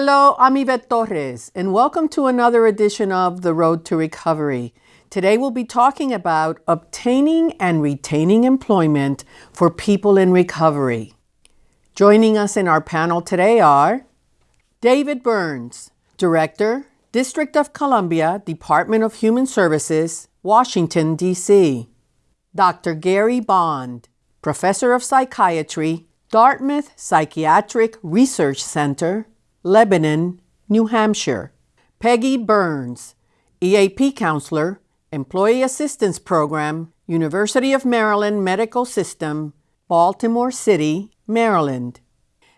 Hello, I'm Ivette Torres, and welcome to another edition of The Road to Recovery. Today we'll be talking about obtaining and retaining employment for people in recovery. Joining us in our panel today are David Burns, Director, District of Columbia, Department of Human Services, Washington, D.C. Dr. Gary Bond, Professor of Psychiatry, Dartmouth Psychiatric Research Center, Lebanon, New Hampshire. Peggy Burns, EAP Counselor, Employee Assistance Program, University of Maryland Medical System, Baltimore City, Maryland.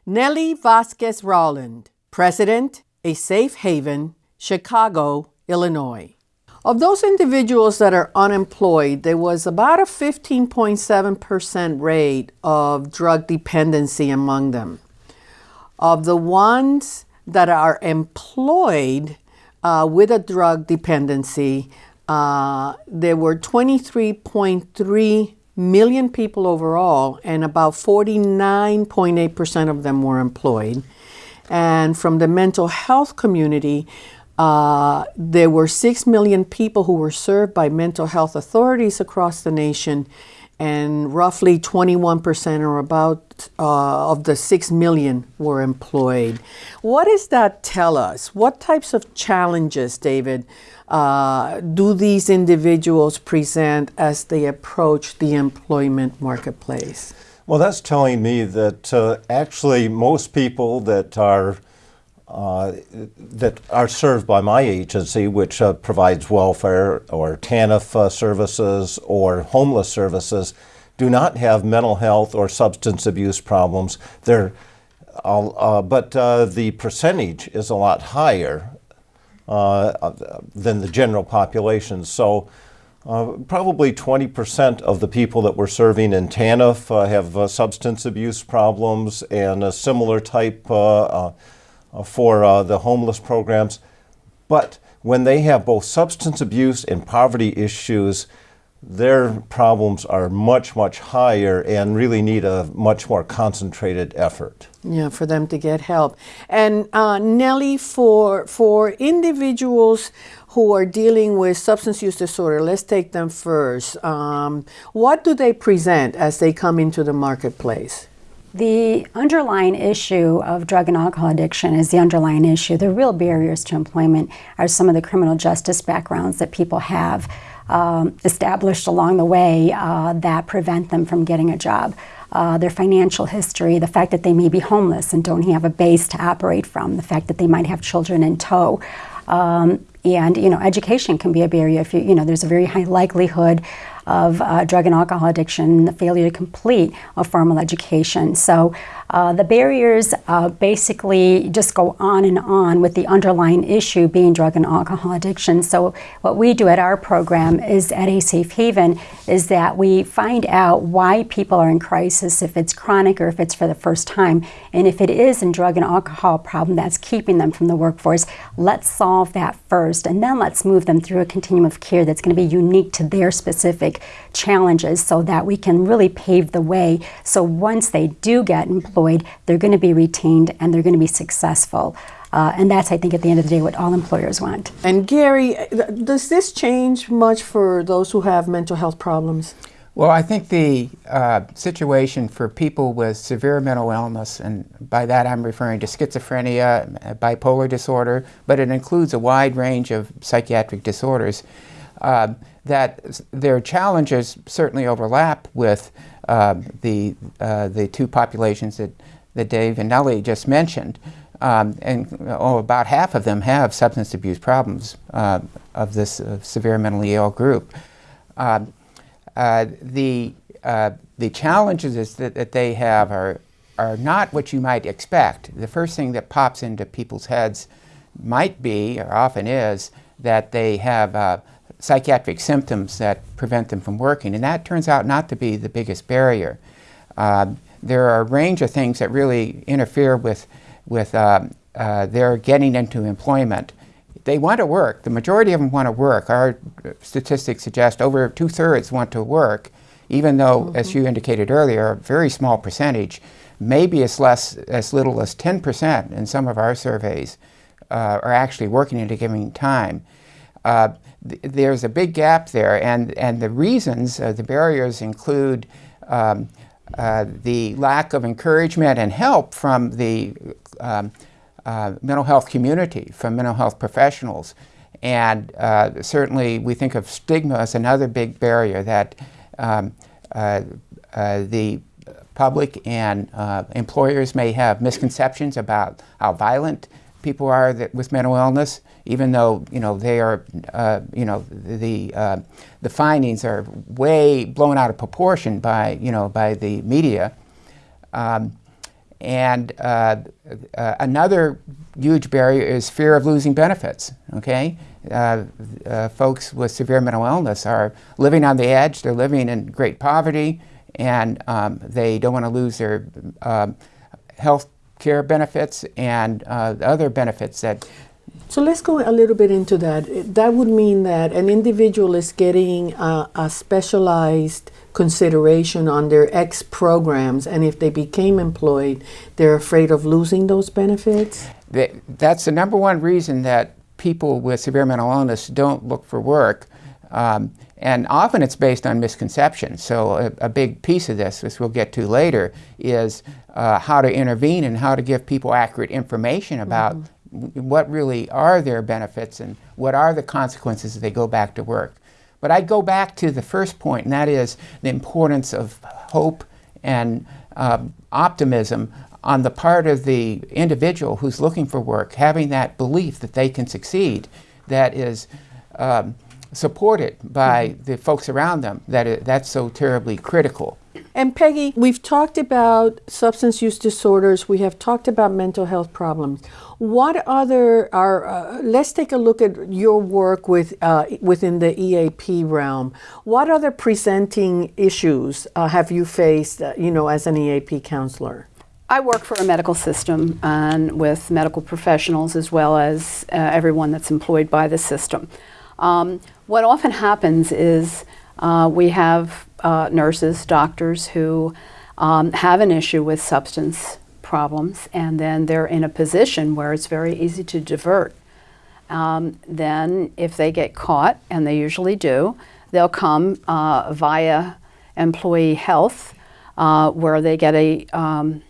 Nellie Vasquez Rowland, President, A Safe Haven, Chicago, Illinois. Of those individuals that are unemployed, there was about a 15.7% rate of drug dependency among them. Of the ones that are employed uh, with a drug dependency, uh, there were 23.3 million people overall, and about 49.8% of them were employed. And from the mental health community, uh, there were 6 million people who were served by mental health authorities across the nation, and roughly 21% or about uh, of the 6 million were employed. What does that tell us? What types of challenges, David, uh, do these individuals present as they approach the employment marketplace? Well, that's telling me that uh, actually most people that are uh, that are served by my agency, which uh, provides welfare or TANF uh, services or homeless services, do not have mental health or substance abuse problems. They're, uh, but the percentage is a lot higher uh, than the general population. So uh, probably 20% of the people that we're serving in TANF uh, have uh, substance abuse problems and a similar type uh, uh, for the homeless programs. But when they have both substance abuse and poverty issues, their problems are much, much higher and really need a much more concentrated effort. Yeah, for them to get help. And uh, Nellie, for for individuals who are dealing with substance use disorder, let's take them first. Um, what do they present as they come into the marketplace? The underlying issue of drug and alcohol addiction is the underlying issue. The real barriers to employment are some of the criminal justice backgrounds that people have um, established along the way uh, that prevent them from getting a job. Uh, their financial history, the fact that they may be homeless and don't have a base to operate from, the fact that they might have children in tow. Um, and you know, education can be a barrier. If you, you know, there's a very high likelihood of uh, drug and alcohol addiction, and the failure to complete a formal education. So uh, the barriers uh, basically just go on and on with the underlying issue being drug and alcohol addiction. So what we do at our program is at A Safe Haven is that we find out why people are in crisis, if it's chronic or if it's for the first time. And if it is a drug and alcohol problem that's keeping them from the workforce, let's solve that first and then let's move them through a continuum of care that's going to be unique to their specific challenges so that we can really pave the way so once they do get employed employed, they're going to be retained and they're going to be successful. Uh, and that's, I think, at the end of the day, what all employers want. And Gary, does this change much for those who have mental health problems? Well, I think the uh, situation for people with severe mental illness, and by that I'm referring to schizophrenia, bipolar disorder, but it includes a wide range of psychiatric disorders, uh, that their challenges certainly overlap with uh, the, uh, the two populations that, that Dave and Nellie just mentioned. Um, and oh, about half of them have substance abuse problems uh, of this uh, severe mentally ill group. Um, uh, the, the challenges that, that they have are, are not what you might expect. The first thing that pops into people's heads might be, or often is, that they have psychiatric symptoms that prevent them from working, and that turns out not to be the biggest barrier. Uh, there are a range of things that really interfere with, with uh, uh, their getting into employment. They want to work. The majority of them want to work. Our statistics suggest over two-thirds want to work, even though, mm -hmm. as mm-hmm. you indicated earlier, a very small percentage maybe as less as little as 10% in some of our surveys uh, are actually working at a given time. Uh, th there's a big gap there, and, and the reasons, uh, the barriers include um, uh, the lack of encouragement and help from the um, uh, mental health community, from mental health professionals. And uh, certainly we think of stigma as another big barrier that um, the public and employers may have misconceptions about how violent people are that, with mental illness, even though you know they are, uh, you know, the uh, the findings are way blown out of proportion by you know by the media. Um, and uh, uh another huge barrier is fear of losing benefits. Okay, uh, uh, folks with severe mental illness are living on the edge. They're living in great poverty, and um, they don't want to lose their um, health care benefits and uh, other benefits that. So let's go a little bit into that. That would mean that an individual is getting a, a specialized consideration on their X programs, and if they became employed, they're afraid of losing those benefits? That's the number one reason that people with severe mental illness don't look for work. Um, and often it's based on misconceptions. So a, a, big piece of this, which we'll get to later, is uh, how to intervene and how to give people accurate information about mm -hmm. what really are their benefits and what are the consequences if they go back to work. But I'd go back to the first point, and that is the importance of hope and uh, optimism on the part of the individual who's looking for work, having that belief that they can succeed, that is um, supported by mm -hmm. the folks around them, that it, that's so terribly critical. And Peggy, we've talked about substance use disorders. We have talked about mental health problems. What other are? Uh, let's take a look at your work with uh, within the EAP realm. What other presenting issues uh, have you faced? Uh, you know, as an EAP counselor. I work for a medical system and with medical professionals as well as uh, everyone that's employed by the system. Um, what often happens is uh, we have uh, nurses, doctors who um, have an issue with substance problems and then they're in a position where it's very easy to divert. Um, then if they get caught, and they usually do, they'll come uh, via employee health uh, where they get a um,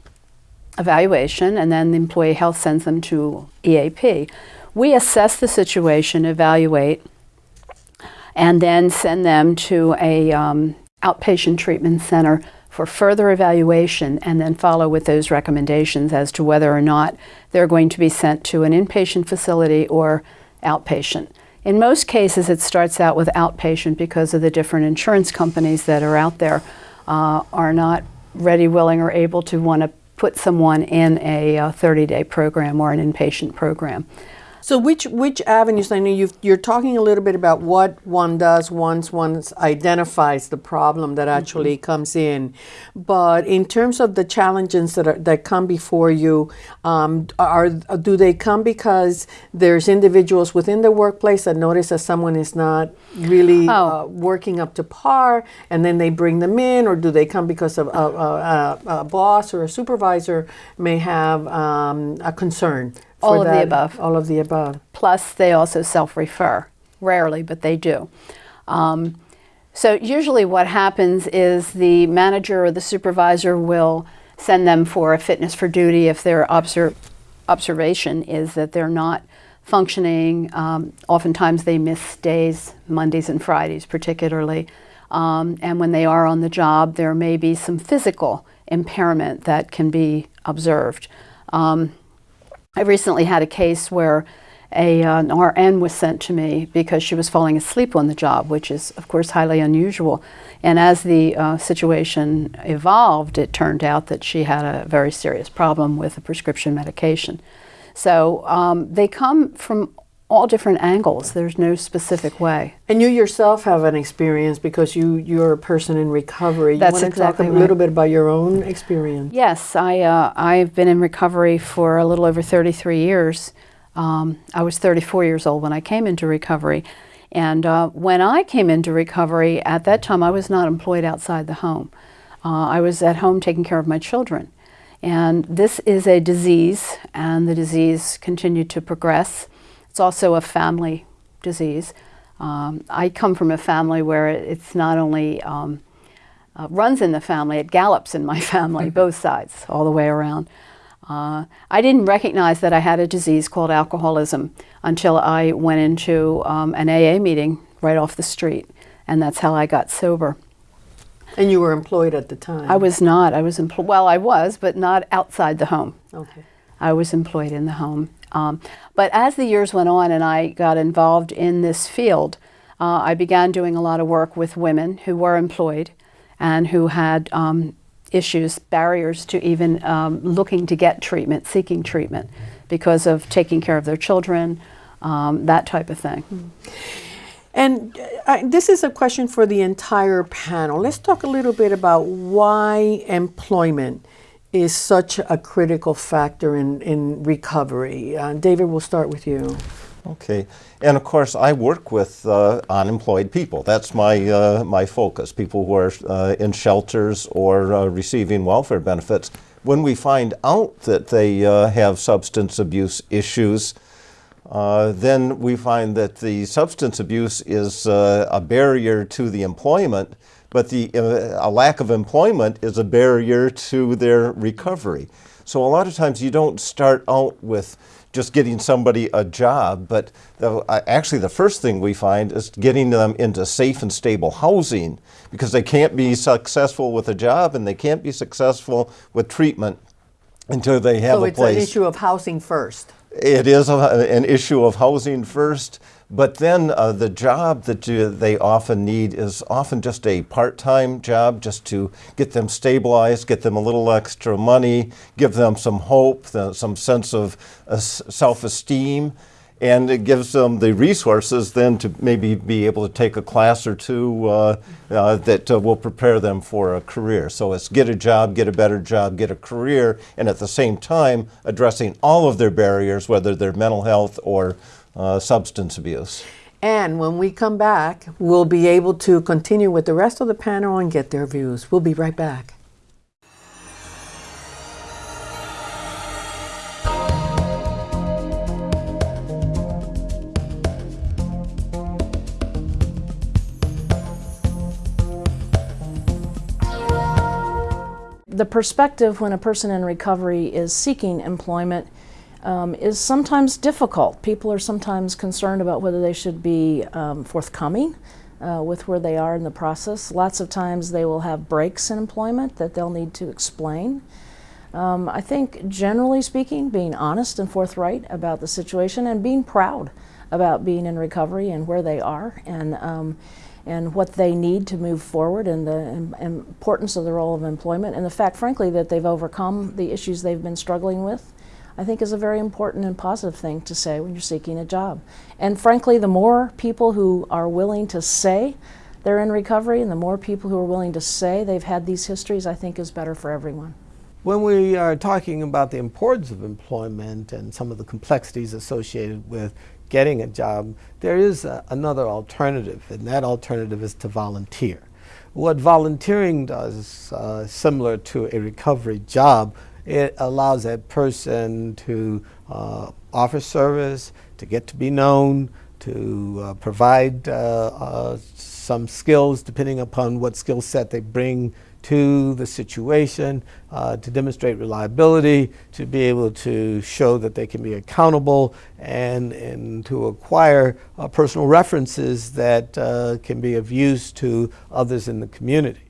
evaluation and then the employee health sends them to EAP. We assess the situation, evaluate, and then send them to a um, outpatient treatment center for further evaluation and then follow with those recommendations as to whether or not they're going to be sent to an inpatient facility or outpatient. In most cases, it starts out with outpatient because of the different insurance companies that are out there uh, are not ready, willing, or able to want to put someone in a 30-day uh, program or an inpatient program. So which which avenues? I know you you're talking a little bit about what one does once one identifies the problem that actually mm -hmm. comes in, but in terms of the challenges that are, that come before you, um, are do they come because there's individuals within the workplace that notice that someone is not really oh. uh, working up to par, and then they bring them in, or do they come because of a, a, a boss or a supervisor may have um, a concern? All of the above. All of the above. Plus, they also self-refer. Rarely, but they do. Um, so usually what happens is the manager or the supervisor will send them for a fitness for duty if their obser observation is that they're not functioning. Um, oftentimes they miss days, Mondays and Fridays particularly. Um, and when they are on the job, there may be some physical impairment that can be observed. Um, I recently had a case where a, an RN was sent to me because she was falling asleep on the job, which is, of course, highly unusual. And as the uh, situation evolved, it turned out that she had a very serious problem with a prescription medication. So um, they come from all different angles. There's no specific way. And you yourself have an experience because you you're a person in recovery. That's you want exactly to talk a right. little bit about your own experience? Yes, I uh, I've been in recovery for a little over 33 years. Um, I was 34 years old when I came into recovery. And uh, when I came into recovery, at that time I was not employed outside the home. Uh, I was at home taking care of my children. And this is a disease, and the disease continued to progress. It's also a family disease. Um, I come from a family where it's not only um, uh, runs in the family, it gallops in my family, both sides, all the way around. Uh, I didn't recognize that I had a disease called alcoholism until I went into um, an AA meeting right off the street, and that's how I got sober. And you were employed at the time? I was not. I was employed. Well, I was, but not outside the home. Okay. I was employed in the home. Um, but as the years went on and I got involved in this field, uh, I began doing a lot of work with women who were employed and who had um, issues, barriers to even um, looking to get treatment, seeking treatment because of taking care of their children, um, that type of thing. And uh, this is a question for the entire panel. Let's talk a little bit about why employment is such a critical factor in, in recovery. Uh, David, we'll start with you. Okay, and of course, I work with uh, unemployed people. That's my uh, my focus. People who are uh, in shelters or uh, receiving welfare benefits. When we find out that they uh, have substance abuse issues, then we find that the substance abuse is a barrier to the employment, but the a lack of employment is a barrier to their recovery. So a lot of times you don't start out with just getting somebody a job, but the, uh, actually the first thing we find is getting them into safe and stable housing because they can't be successful with a job and they can't be successful with treatment until they have so a place. So it's an issue of housing first. It is a, an issue of housing first, but then uh, the job that you, they often need is often just a part-time job just to get them stabilized, get them a little extra money, give them some hope, some sense of uh, self-esteem, and it gives them the resources then to maybe be able to take a class or two uh, uh, that uh, will prepare them for a career. So it's get a job, get a better job, get a career, and at the same time addressing all of their barriers, whether they're mental health or uh, substance abuse. And when we come back, we'll be able to continue with the rest of the panel and get their views. We'll be right back. the perspective when a person in recovery is seeking employment um, is sometimes difficult. People are sometimes concerned about whether they should be um, forthcoming uh, with where they are in the process. Lots of times they will have breaks in employment that they'll need to explain. Um, I think generally speaking, being honest and forthright about the situation and being proud about being in recovery and where they are and um, and what they need to move forward and the importance of the role of employment and the fact, frankly, that they've overcome the issues they've been struggling with, I think is a very important and positive thing to say when you're seeking a job. And frankly, the more people who are willing to say they're in recovery and the more people who are willing to say they've had these histories, I think is better for everyone. When we are talking about the importance of employment and some of the complexities associated with getting a job, there is a, another alternative, and that alternative is to volunteer. What volunteering does, uh, similar to a recovery job, it allows that person to uh, offer service, to get to be known, to uh, provide uh, uh, some skills depending upon what skill set they bring to the situation, uh, to demonstrate reliability, to be able to show that they can be accountable, and, and to acquire uh, personal references that can be of use to others in the community.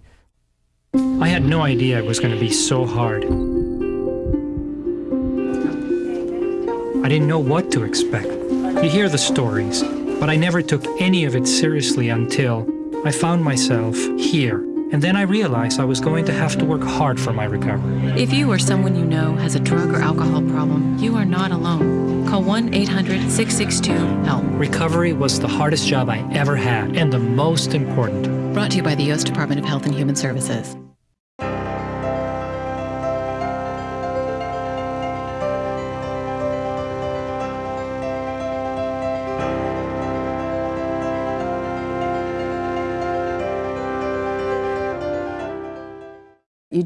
I had no idea it was going to be so hard. I didn't know what to expect. You hear the stories, but I never took any of it seriously until I found myself here and then I realized I was going to have to work hard for my recovery. If you or someone you know has a drug or alcohol problem, you are not alone. Call 1 800 662 HELP. Recovery was the hardest job I ever had and the most important. Brought to you by the U.S. Department of Health and Human Services.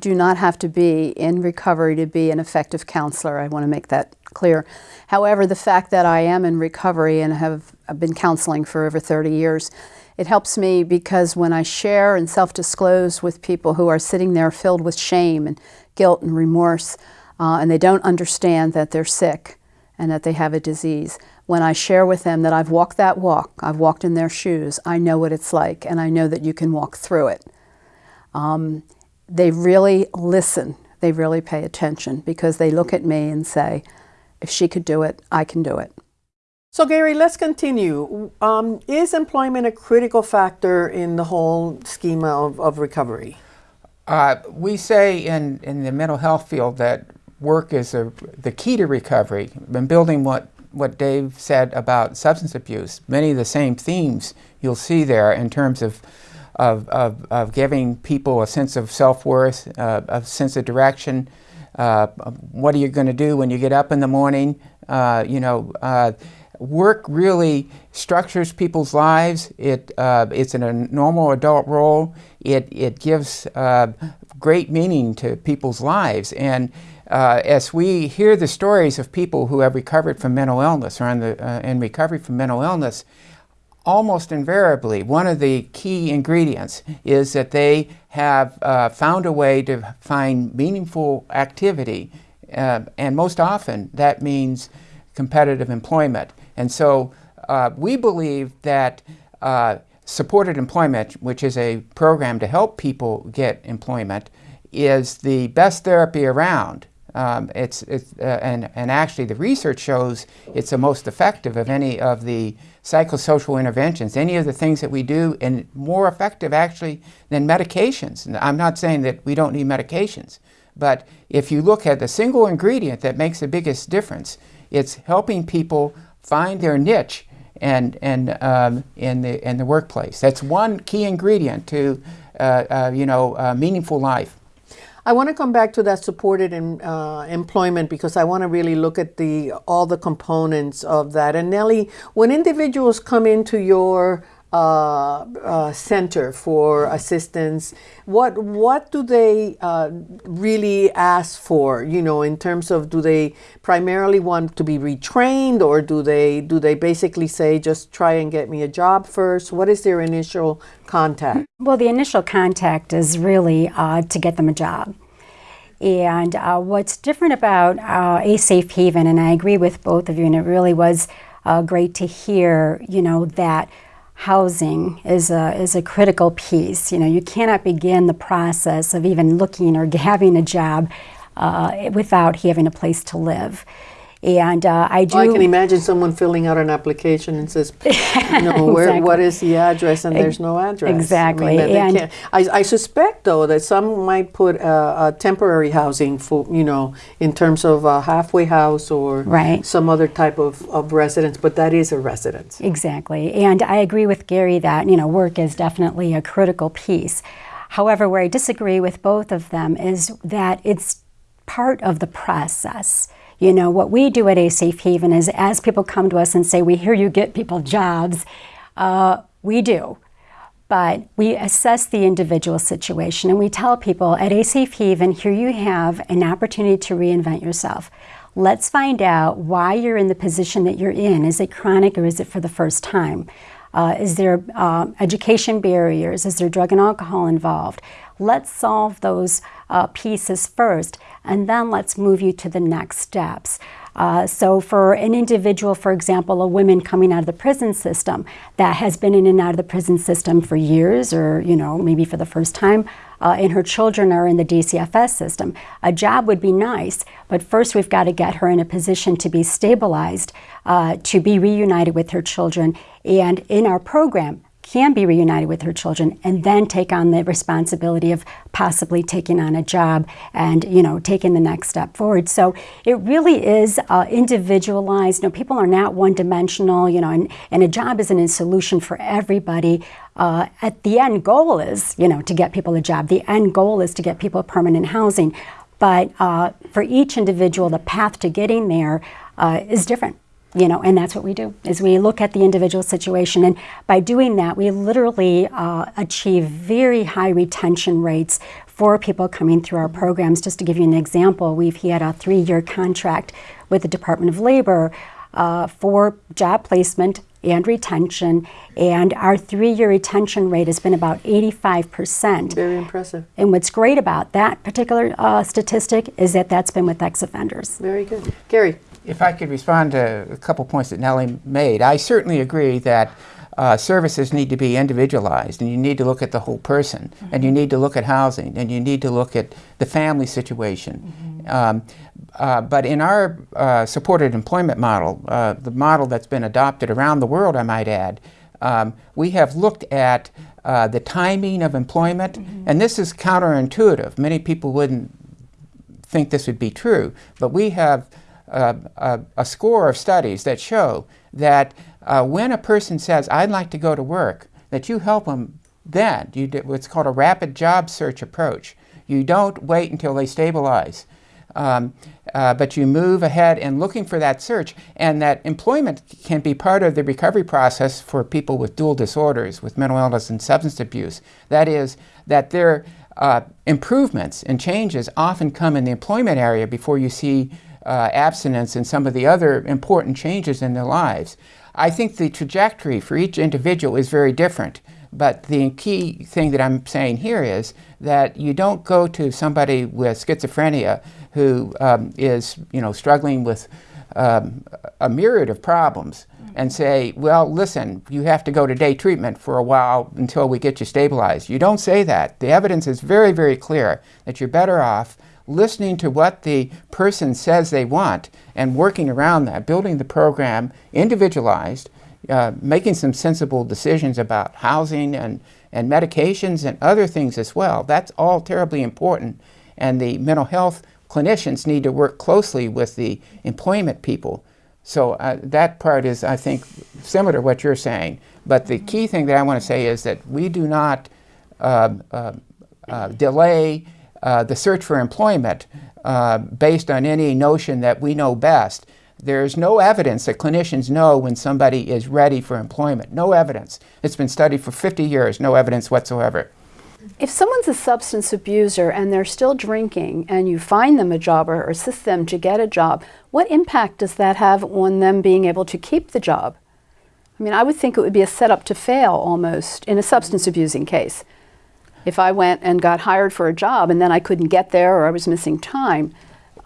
Do not have to be in recovery to be an effective counselor. I want to make that clear. However, the fact that I am in recovery and have been counseling for over 30 years, it helps me because when I share and self-disclose with people who are sitting there filled with shame and guilt and remorse, uh, and they don't understand that they're sick and that they have a disease, when I share with them that I've walked that walk, I've walked in their shoes, I know what it's like, and I know that you can walk through it. Um, they really listen, they really pay attention because they look at me and say, if she could do it, I can do it. So, Gary, let's continue. Um, is employment a critical factor in the whole schema of, of recovery? Uh, we say in, in the mental health field that work is a, the key to recovery. Been building what, what Dave said about substance abuse, many of the same themes you'll see there in terms of of, of, of giving people a sense of self-worth, uh, a sense of direction. Uh, what are you going to do when you get up in the morning? Uh, you know, uh, work really structures people's lives. It, uh, it's in a normal adult role. It, it gives uh, great meaning to people's lives. And as we hear the stories of people who have recovered from mental illness or in, the, in recovery from mental illness, almost invariably, one of the key ingredients is that they have uh, found a way to find meaningful activity. Uh, and most often, that means competitive employment. And so uh, we believe that uh, supported employment, which is a program to help people get employment, is the best therapy around. Um, it's, it's uh, and, and actually the research shows it's the most effective of any of the psychosocial interventions, any of the things that we do, and more effective actually than medications. And I'm not saying that we don't need medications, but if you look at the single ingredient that makes the biggest difference, it's helping people find their niche and, and um, in, the, in the workplace. That's one key ingredient to uh, uh, you know, uh, meaningful life. I want to come back to that supported in, uh, employment because I want to really look at the all the components of that. And Nellie, when individuals come into your uh, uh, center for assistance, what what do they uh, really ask for? You know, in terms of do they primarily want to be retrained, or do they do they basically say just try and get me a job first? What is their initial contact? Well, the initial contact is really uh, to get them a job. And uh, what's different about uh, a safe haven, and I agree with both of you, and it really was great to hear, you know, that housing is a, is a critical piece. You know, you cannot begin the process of even looking or having a job uh, without having a place to live. And uh, I do. I can imagine someone filling out an application and says, you know, where, what is the address, and there's no address. Exactly. I, mean, and I, I, suspect, though, that some might put a, a, temporary housing for, you know, in terms of a halfway house or right. some other type of, of residence, but that is a residence. Exactly. And I agree with Gary that, you know, work is definitely a critical piece. However, where I disagree with both of them is that it's part of the process. You know, what we do at A Safe Haven is as people come to us and say, we hear you get people jobs, uh, we do. But we assess the individual situation and we tell people at A Safe Haven, here you have an opportunity to reinvent yourself. Let's find out why you're in the position that you're in. Is it chronic or is it for the first time? Uh, is there uh, education barriers? Is there drug and alcohol involved? Let's solve those uh, pieces first, and then let's move you to the next steps. Uh, so for an individual, for example, a woman coming out of the prison system that has been in and out of the prison system for years or, you know, maybe for the first time, uh, and her children are in the DCFS system, a job would be nice, but first we've got to get her in a position to be stabilized, uh, to be reunited with her children. And in our program, can be reunited with her children and then take on the responsibility of possibly taking on a job and you know taking the next step forward. So it really is uh, individualized. You know people are not one-dimensional you know and, and a job isn't a solution for everybody. Uh, at the end goal is you know to get people a job. The end goal is to get people permanent housing. But uh, for each individual the path to getting there uh, is different you know, and that's what we do, is we look at the individual situation. And by doing that, we literally uh, achieve very high retention rates for people coming through our programs. Just to give you an example, we've had a three-year contract with the Department of Labor uh, for job placement and retention, and our three-year retention rate has been about 85%. Very impressive. And what's great about that particular uh, statistic is that that's been with ex-offenders. Very good. Gary. If I could respond to a couple points that Nellie made, I certainly agree that uh, services need to be individualized and you need to look at the whole person mm -hmm. and you need to look at housing and you need to look at the family situation. Mm -hmm. um, uh, but in our uh, supported employment model, uh, the model that's been adopted around the world, I might add, um, we have looked at uh, the timing of employment, mm -hmm. and this is counterintuitive. Many people wouldn't think this would be true, but we have a, a, score of studies that show that uh, when a person says, I'd like to go to work, that you help them then. You do what's called a rapid job search approach. You don't wait until they stabilize. Um, uh, but you move ahead and looking for that search, and that employment can be part of the recovery process for people with dual disorders, with mental illness and substance abuse. That is, that their uh, improvements and changes often come in the employment area before you see uh, abstinence and some of the other important changes in their lives. I think the trajectory for each individual is very different. But the key thing that I'm saying here is that you don't go to somebody with schizophrenia who um, is, you know, struggling with um, a myriad of problems and say, well, listen, you have to go to day treatment for a while until we get you stabilized. You don't say that. The evidence is very, very clear that you're better off listening to what the person says they want and working around that, building the program individualized, uh, making some sensible decisions about housing and, and medications and other things as well. That's all terribly important. And the mental health clinicians need to work closely with the employment people. So uh, that part is, I think, similar to what you're saying. But the key thing that I want to say is that we do not uh, uh, uh delay the search for employment uh, based on any notion that we know best. There's no evidence that clinicians know when somebody is ready for employment. No evidence. It's been studied for 50 years, no evidence whatsoever. If someone's a substance abuser and they're still drinking and you find them a job or assist them to get a job, what impact does that have on them being able to keep the job? I mean, I would think it would be a setup to fail almost in a substance abusing case if I went and got hired for a job and then I couldn't get there or I was missing time.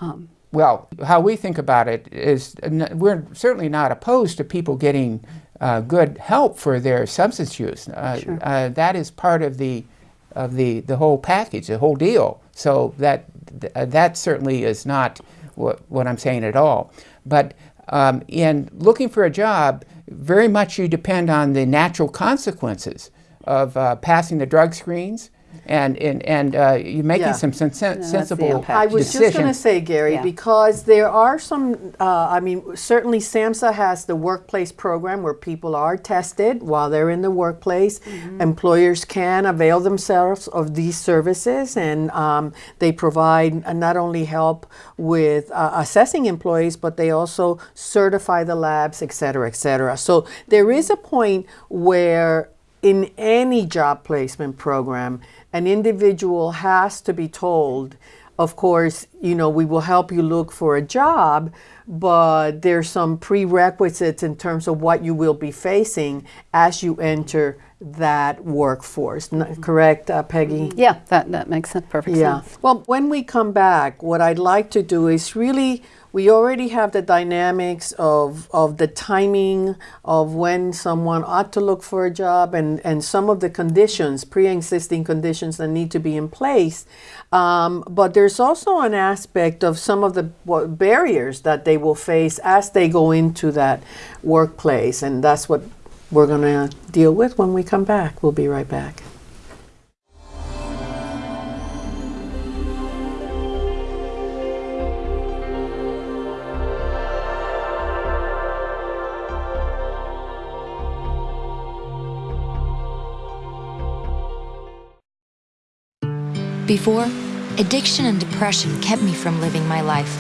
Um, well, how we think about it is we're certainly not opposed to people getting uh, good help for their substance use. Uh, sure. uh, that is part of the of the the whole package, the whole deal. So that th uh, that certainly is not what, what I'm saying at all. But um, in looking for a job, very much you depend on the natural consequences of uh, passing the drug screens and and, and uh, you're making yeah. some sen sen sensible I was decisions. just going to say, Gary, yeah. because there are some. Uh, I mean, certainly SAMHSA has the workplace program where people are tested while they're in the workplace. Mm -hmm. Employers can avail themselves of these services, and um, they provide uh, not only help with uh, assessing employees, but they also certify the labs, et cetera, et cetera. So there is a point where in any job placement program, an individual has to be told, of course, you know, we will help you look for a job, but there's some prerequisites in terms of what you will be facing as you enter that workforce. correct, uh, Peggy? Yeah, that, that makes sense. perfect yeah. sense. Well, when we come back, what I'd like to do is really we already have the dynamics of, of the timing of when someone ought to look for a job and, and some of the conditions, pre-existing conditions that need to be in place. Um, but there's also an aspect of some of the barriers that they will face as they go into that workplace. And that's what we're going to deal with when we come back. We'll be right back. Before, addiction and depression kept me from living my life.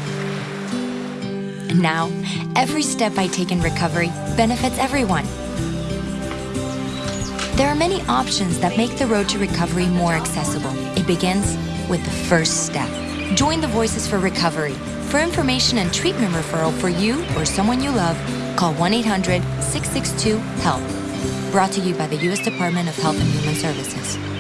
And now, every step I take in recovery benefits everyone. There are many options that make the road to recovery more accessible. It begins with the first step. Join the Voices for Recovery. For information and treatment referral for you or someone you love, call 1 800 662 HELP. Brought to you by the U.S. Department of Health and Human Services.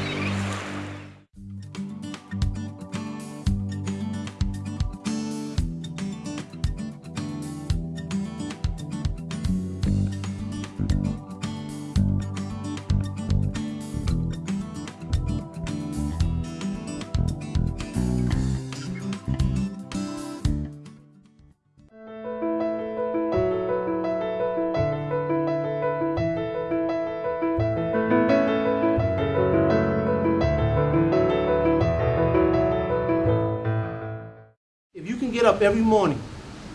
Up every morning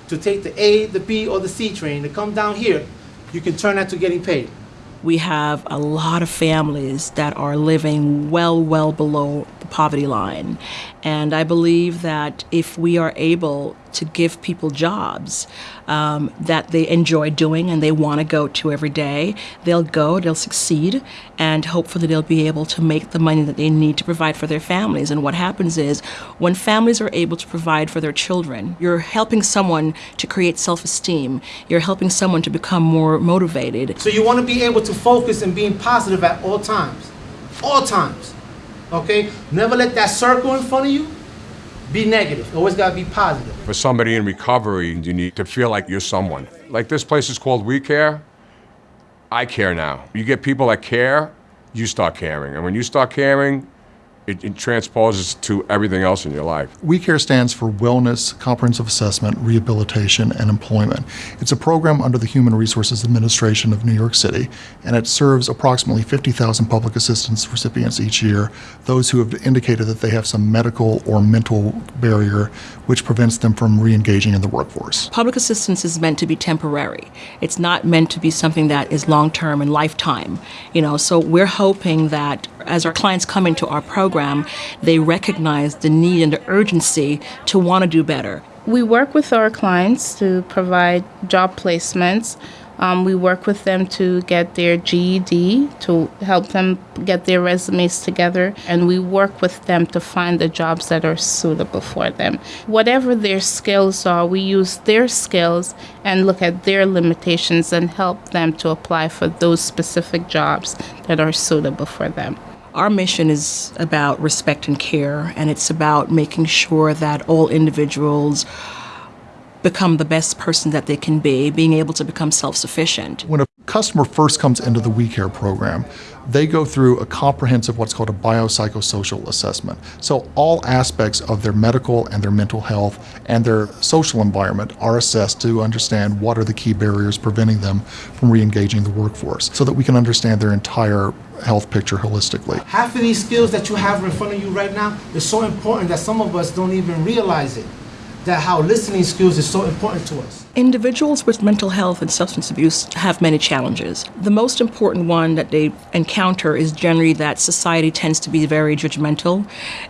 to take the A, the B, or the C train to come down here, you can turn that to getting paid. We have a lot of families that are living well, well below the poverty line. And I believe that if we are able to give people jobs um, that they enjoy doing and they want to go to every day, they'll go, they'll succeed, and hopefully they'll be able to make the money that they need to provide for their families. And what happens is when families are able to provide for their children, you're helping someone to create self esteem, you're helping someone to become more motivated. So you want to be able to focus and being positive at all times. All times. Okay? Never let that circle in front of you be negative. Always got to be positive. For somebody in recovery, you need to feel like you're someone. Like this place is called We Care. I care now. You get people that care, you start caring. And when you start caring, it, it transposes to everything else in your life. We Care stands for Wellness, Comprehensive Assessment, Rehabilitation, and Employment. It's a program under the Human Resources Administration of New York City, and it serves approximately 50,000 public assistance recipients each year, those who have indicated that they have some medical or mental barrier which prevents them from re-engaging in the workforce. Public assistance is meant to be temporary. It's not meant to be something that is long term and lifetime. You know, so we're hoping that as our clients come into our program, they recognize the need and the urgency to want to do better. We work with our clients to provide job placements. Um, we work with them to get their GED, to help them get their resumes together, and we work with them to find the jobs that are suitable for them. Whatever their skills are, we use their skills and look at their limitations and help them to apply for those specific jobs that are suitable for them. Our mission is about respect and care, and it's about making sure that all individuals become the best person that they can be, being able to become self sufficient. When a customer first comes into the We Care program, they go through a comprehensive what's called a biopsychosocial assessment. So all aspects of their medical and their mental health and their social environment are assessed to understand what are the key barriers preventing them from re-engaging the workforce so that we can understand their entire health picture holistically. Half of these skills that you have in front of you right now is so important that some of us don't even realize it. That how listening skills is so important to us. Individuals with mental health and substance abuse have many challenges. The most important one that they encounter is generally that society tends to be very judgmental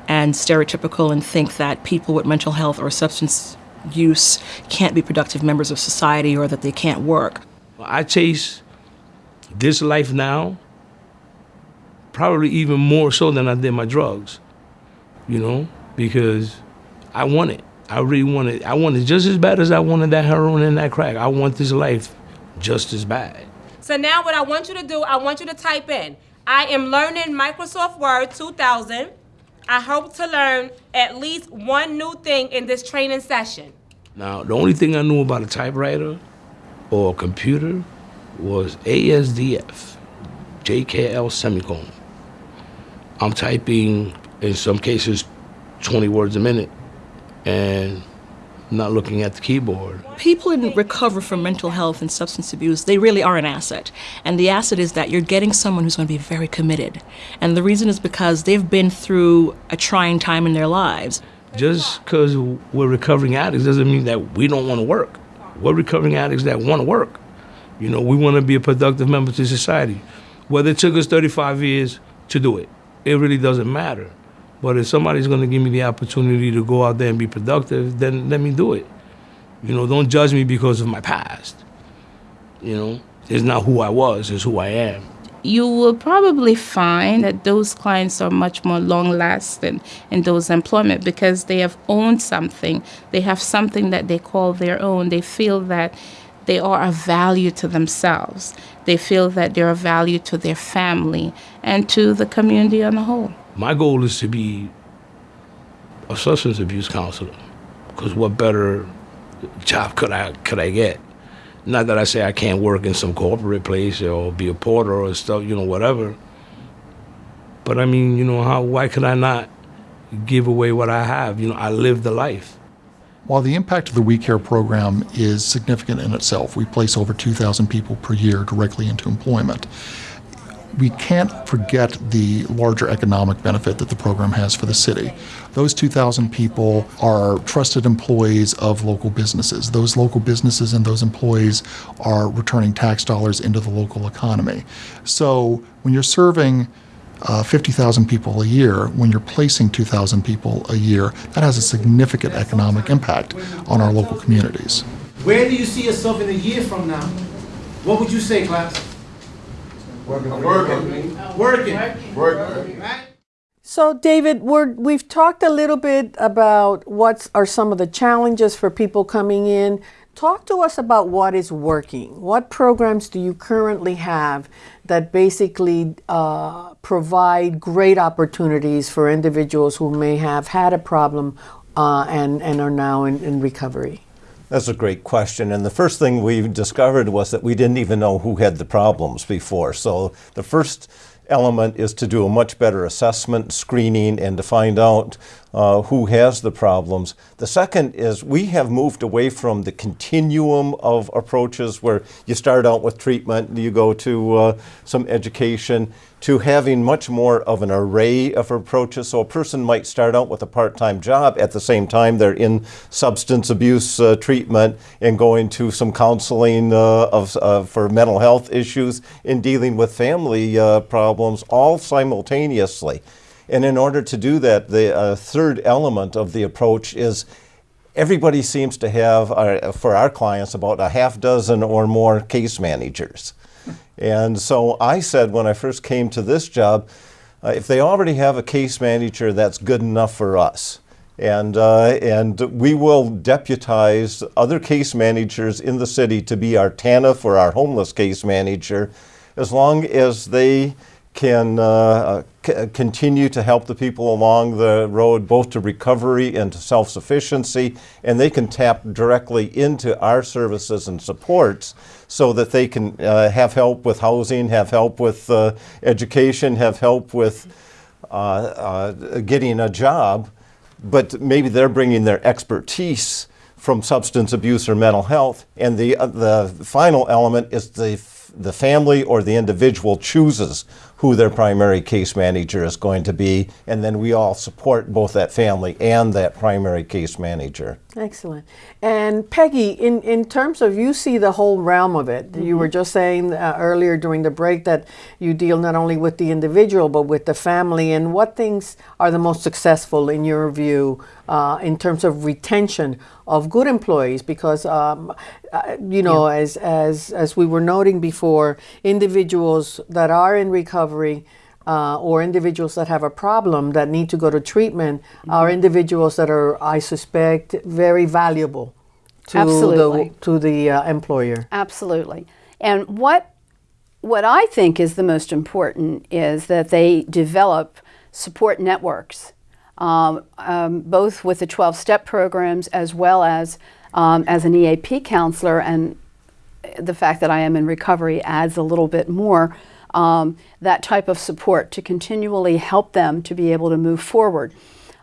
and stereotypical and think that people with mental health or substance use can't be productive members of society or that they can't work. I chase this life now probably even more so than I did my drugs, you know, because I want it. I really want it. I want it just as bad as I wanted that heroin and that crack. I want this life just as bad. So now what I want you to do, I want you to type in, I am learning Microsoft Word 2000. I hope to learn at least one new thing in this training session. Now, the only thing I knew about a typewriter or a computer was ASDF, JKL semicolon. I'm typing, in some cases, 20 words a minute and not looking at the keyboard. People in recovery from mental health and substance abuse, they really are an asset. And the asset is that you're getting someone who's going to be very committed. And the reason is because they've been through a trying time in their lives. Just because we're recovering addicts doesn't mean that we don't want to work. We're recovering addicts that want to work. You know, we want to be a productive member to society. Whether it took us 35 years to do it, it really doesn't matter. But if somebody's going to give me the opportunity to go out there and be productive, then let me do it. You know, don't judge me because of my past. You know, it's not who I was, it's who I am. you will probably find that those clients are much more long lasting in those employment because they have owned something. They have something that they call their own. They feel that they are of value to themselves. They feel that they're of value to their family and to the community on the whole. My goal is to be a substance abuse counselor because what better job could I could I get? Not that I say I can't work in some corporate place or be a porter or stuff, you know, whatever. But I mean, you know, how why could I not give away what I have? You know, I live the life. While the impact of the We Care program is significant in itself, we place over 2,000 people per year directly into employment. We can't forget the larger economic benefit that the program has for the city. Those 2,000 people are trusted employees of local businesses. Those local businesses and those employees are returning tax dollars into the local economy. So when you're serving uh, 50,000 people a year, when you're placing 2,000 people a year, that has a significant economic impact on our local communities. Where do you see yourself in a year from now? What would you say, class? Working. Working. Working. Working. So, David, we're, we've talked a little bit about what are some of the challenges for people coming in. Talk to us about what is working. What programs do you currently have that basically uh, provide great opportunities for individuals who may have had a problem uh, and, and are now in, in recovery? That's a great question. And the first thing we discovered was that we didn't even know who had the problems before. So the first element is to do a much better assessment, screening, and to find out uh, who has the problems. The second is we have moved away from the continuum of approaches where you start out with treatment, you go to uh, some education, to having much more of an array of approaches. So a person might start out with a part-time job at the same time they're in substance abuse uh, treatment and going to some counseling uh, of, uh, for mental health issues in dealing with family uh, problems all simultaneously. And in order to do that, the uh, third element of the approach is everybody seems to have, uh, for our clients, about a half dozen or more case managers. And so I said when I first came to this job, uh, if they already have a case manager, that's good enough for us. And, uh, and we will deputize other case managers in the city to be our TANF or our homeless case manager as long as they can uh, continue to help the people along the road both to recovery and to self-sufficiency and they can tap directly into our services and supports so that they can uh, have help with housing, have help with uh, education, have help with uh, uh, getting a job, but maybe they're bringing their expertise from substance abuse or mental health. And the, uh, the final element is the, the family or the individual chooses who their primary case manager is going to be, and then we all support both that family and that primary case manager. Excellent. And Peggy, in, in terms of you see the whole realm of it, mm -hmm. you were just saying uh, earlier during the break that you deal not only with the individual but with the family. And what things are the most successful in your view uh, in terms of retention of good employees? Because um, uh, you know, yeah. as as as we were noting before, individuals that are in recovery uh, or individuals that have a problem that need to go to treatment mm -hmm. are individuals that are, I suspect, very valuable to Absolutely. the to the uh, employer. Absolutely. And what what I think is the most important is that they develop support networks, um, um, both with the 12-step programs as well as um, as an EAP counselor. And the fact that I am in recovery adds a little bit more um, that type of support to continually help them to be able to move forward.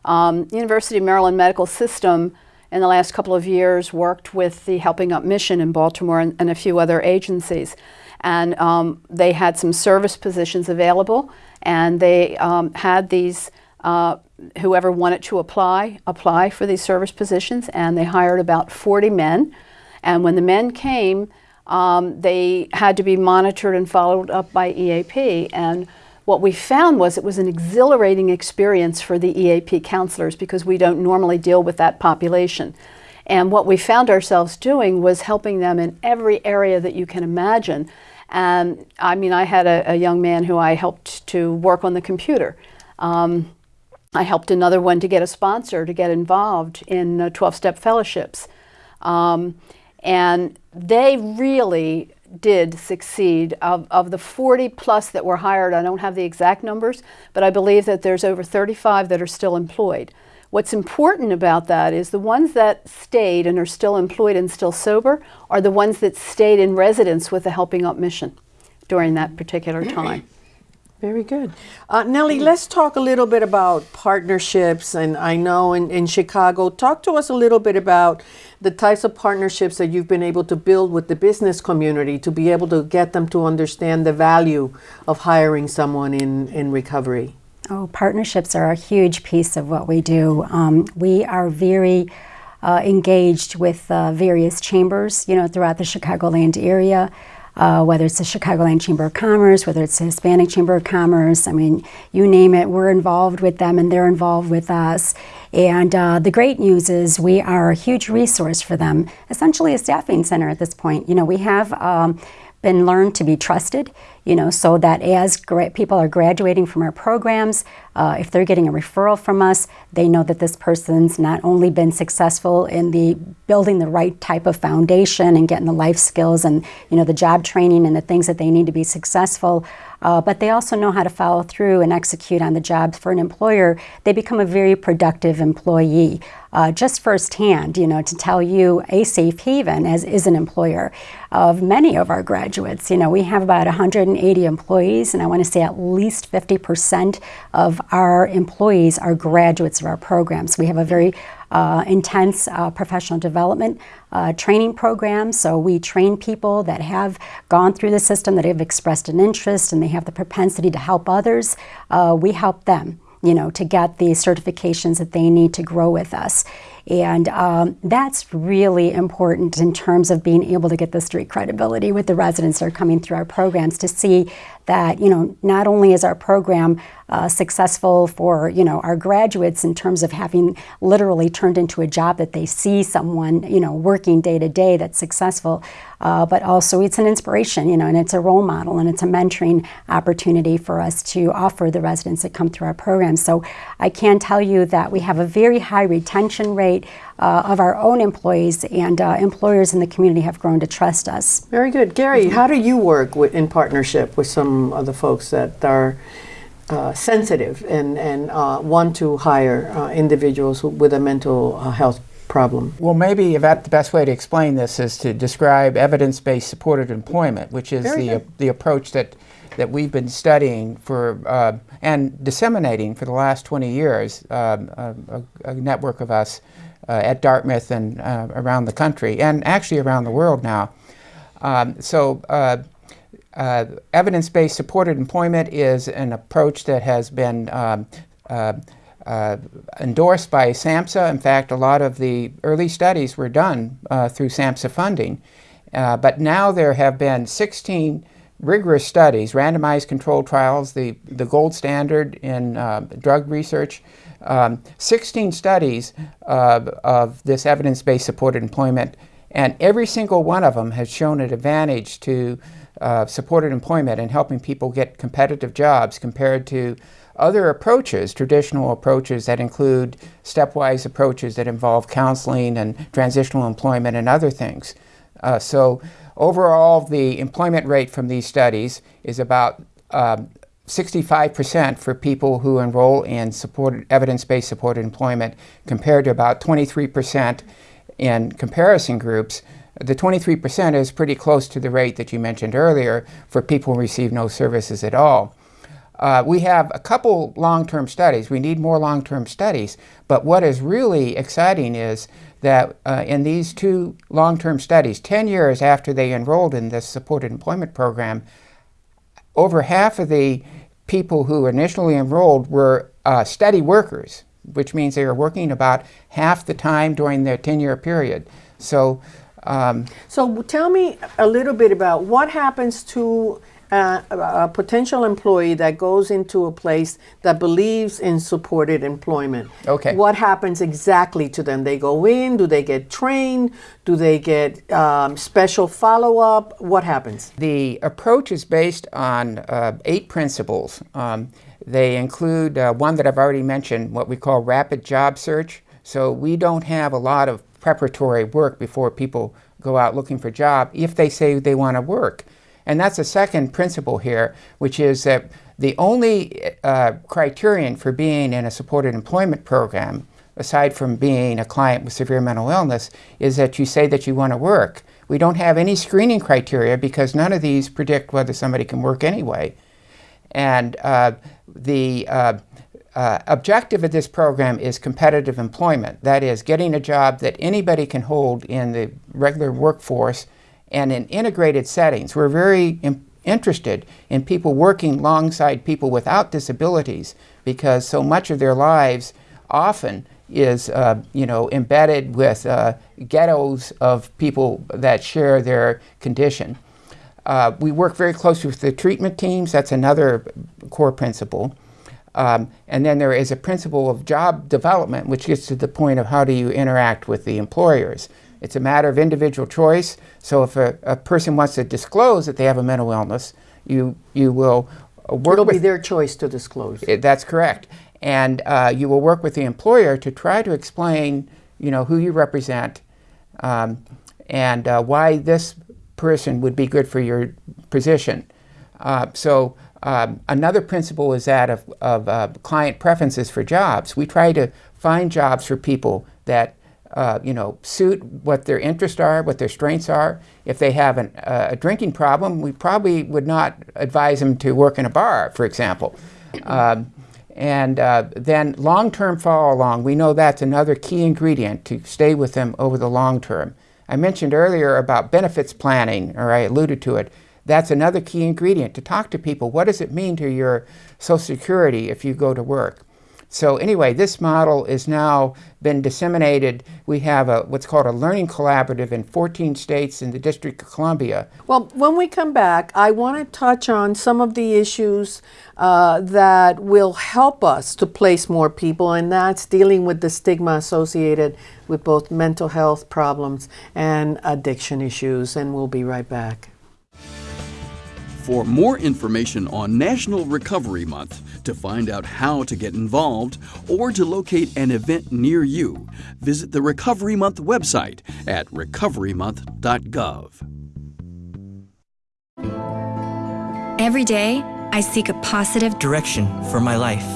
Um, University of Maryland Medical System in the last couple of years worked with the Helping Up Mission in Baltimore and, and a few other agencies. And um, they had some service positions available and they um, had these, uh, whoever wanted to apply, apply for these service positions and they hired about 40 men. And when the men came, um, they had to be monitored and followed up by EAP. And what we found was it was an exhilarating experience for the EAP counselors because we don't normally deal with that population. And what we found ourselves doing was helping them in every area that you can imagine. And I mean, I had a, a young man who I helped to work on the computer. Um, I helped another one to get a sponsor to get involved in 12 step fellowships. Um, and they really did succeed. Of, of the 40 plus that were hired, I don't have the exact numbers, but I believe that there's over 35 that are still employed. What's important about that is the ones that stayed and are still employed and still sober are the ones that stayed in residence with the Helping Up mission during that particular time. Very good. Uh, Nellie, let's talk a little bit about partnerships. And I know in, in Chicago, talk to us a little bit about the types of partnerships that you've been able to build with the business community to be able to get them to understand the value of hiring someone in, in recovery. Oh, partnerships are a huge piece of what we do. Um, we are very uh, engaged with uh, various chambers, you know, throughout the Chicagoland area uh, whether it's the Chicagoland Chamber of Commerce, whether it's the Hispanic Chamber of Commerce. I mean, you name it, we're involved with them and they're involved with us. And uh, the great news is we are a huge resource for them, essentially a staffing center at this point. You know, we have um, been learned to be trusted, you know, so that as people are graduating from our programs, uh, if they're getting a referral from us, they know that this person's not only been successful in the building the right type of foundation and getting the life skills and, you know, the job training and the things that they need to be successful, uh, but they also know how to follow through and execute on the jobs for an employer. They become a very productive employee. Uh, just firsthand, you know, to tell you a safe haven as is an employer of many of our graduates. You know, we have about 180 employees, and I want to say at least 50% of our employees are graduates of our programs. We have a very uh, intense uh, professional development uh, training program. So we train people that have gone through the system, that have expressed an interest, and they have the propensity to help others. Uh, we help them you know, to get the certifications that they need to grow with us. And um, that's really important in terms of being able to get the street credibility with the residents that are coming through our programs to see that, you know, not only is our program uh, successful for, you know, our graduates in terms of having literally turned into a job that they see someone, you know, working day to day that's successful, uh, but also it's an inspiration, you know, and it's a role model and it's a mentoring opportunity for us to offer the residents that come through our program. So I can tell you that we have a very high retention rate uh, of our own employees, and uh, employers in the community have grown to trust us. Very good. Gary, how do you work with, in partnership with some of the folks that are uh, sensitive and, and uh, want to hire uh, individuals with a mental uh, health problem? Well, maybe about the best way to explain this is to describe evidence-based supported employment, which is the, the approach that that we've been studying for uh, and disseminating for the last 20 years, um, a, a, network of us at Dartmouth and uh, around the country, and actually around the world now. Um, so uh, uh, evidence-based supported employment is an approach that has been um, uh, uh, endorsed by SAMHSA. In fact, a lot of the early studies were done through SAMHSA funding. but now there have been 16 rigorous studies, randomized controlled trials, the, the gold standard in drug research, um, 16 studies uh, of this evidence-based supported employment, and every single one of them has shown an advantage to uh, supported employment and helping people get competitive jobs compared to other approaches, traditional approaches that include stepwise approaches that involve counseling and transitional employment and other things. Uh, so overall, the employment rate from these studies is about um, 65% for people who enroll in supported, evidence-based supported employment compared to about 23% in comparison groups. The 23% is pretty close to the rate that you mentioned earlier for people who receive no services at all. Uh, we have a couple long-term studies. We need more long-term studies. But what is really exciting is that uh, in these two long-term studies, 10 years after they enrolled in this supported employment program, over half of the people who initially enrolled were uh, steady workers, which means they were working about half the time during their 10-year period. So, um, so tell me a little bit about what happens to a, a potential employee that goes into a place that believes in supported employment. Okay. What happens exactly to them? They go in, do they get trained? Do they get um, special follow up? What happens? The approach is based on uh, eight principles. Um, they include uh, one that I've already mentioned, what we call rapid job search. So we don't have a lot of preparatory work before people go out looking for a job if they say they want to work. And that's the second principle here, which is that the only uh, criterion for being in a supported employment program, aside from being a client with severe mental illness, is that you say that you want to work. We don't have any screening criteria because none of these predict whether somebody can work anyway. And uh, the uh, uh, objective of this program is competitive employment. That is, getting a job that anybody can hold in the regular workforce and in integrated settings. We're very interested in people working alongside people without disabilities because so much of their lives often is uh, you know embedded with uh, ghettos of people that share their condition. Uh, we work very closely with the treatment teams. That's another core principle. Um, and then there is a principle of job development, which gets to the point of how do you interact with the employers. It's a matter of individual choice. So if a, a person wants to disclose that they have a mental illness, you, you will work It'll with... be their choice to disclose. That's correct. And uh, you will work with the employer to try to explain, you know, who you represent um, and uh, why this person would be good for your position. Uh, so um, another principle is that of, of uh, client preferences for jobs. We try to find jobs for people that uh, you know suit what their interests are, what their strengths are. If they have an, uh, a drinking problem, we probably would not advise them to work in a bar, for example. Um, and uh, then long-term follow along, we know that's another key ingredient to stay with them over the long term. I mentioned earlier about benefits planning, or I alluded to it. That's another key ingredient to talk to people. What does it mean to your Social Security if you go to work? So anyway, this model is now been disseminated. We have a, what's called a learning collaborative in 14 states in the District of Columbia. Well, when we come back, I want to touch on some of the issues uh, that will help us to place more people, and that's dealing with the stigma associated with both mental health problems and addiction issues. And we'll be right back. For more information on National Recovery Month, to find out how to get involved, or to locate an event near you, visit the Recovery Month website at recoverymonth.gov. Every day, I seek a positive direction for my life.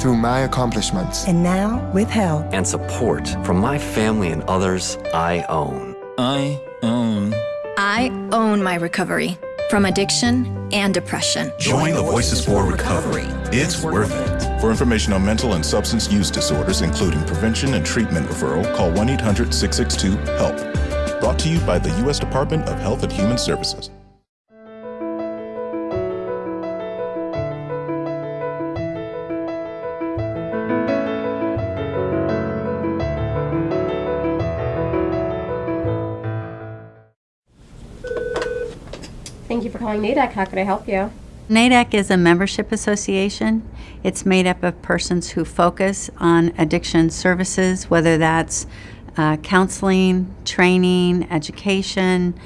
Through my accomplishments. And now, with help and support from my family and others I own. I own. I own my recovery from addiction and depression. Join the Voices for Recovery. It's worth it. For information on mental and substance use disorders, including prevention and treatment referral, call 1 800 662 HELP. Brought to you by the U.S. Department of Health and Human Services. Thank you for calling NAADAC. How can I help you? NAADAC is a membership association. It's made up of persons who focus on addiction services, whether that's uh, counseling, training, education,